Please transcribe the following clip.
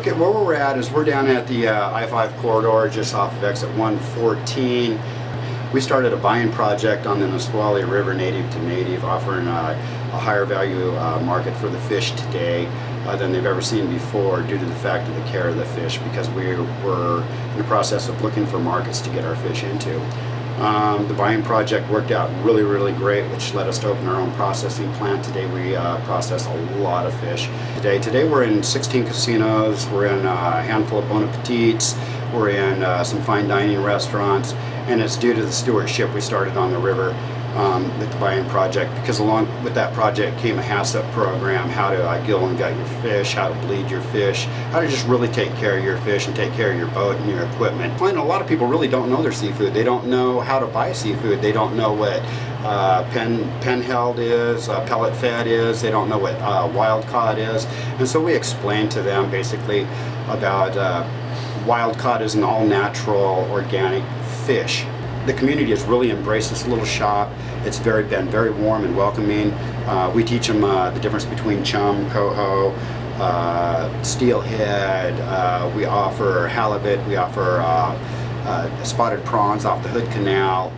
Okay, where we're at is we're down at the uh, I-5 corridor just off of exit 114. We started a buying project on the Nisqually River native to native offering uh, a higher value uh, market for the fish today uh, than they've ever seen before due to the fact of the care of the fish because we were in the process of looking for markets to get our fish into. Um, the buying project worked out really, really great, which led us to open our own processing plant. Today we uh, process a lot of fish. Today, today we're in 16 casinos, we're in a handful of Bon Appetits, we're in uh, some fine dining restaurants, and it's due to the stewardship we started on the river um, with the buying project because along with that project came a HACCP program, how to uh, gill and gut your fish, how to bleed your fish, how to just really take care of your fish and take care of your boat and your equipment. I a lot of people really don't know their seafood. They don't know how to buy seafood. They don't know what uh, pen, pen held is, uh, pellet fed is, they don't know what uh, wild caught is. And so we explain to them basically about uh, wild caught is an all natural organic fish the community has really embraced this little shop. It's very been very warm and welcoming. Uh, we teach them uh, the difference between chum, coho, uh, steelhead. Uh, we offer halibut. We offer uh, uh, spotted prawns off the Hood Canal.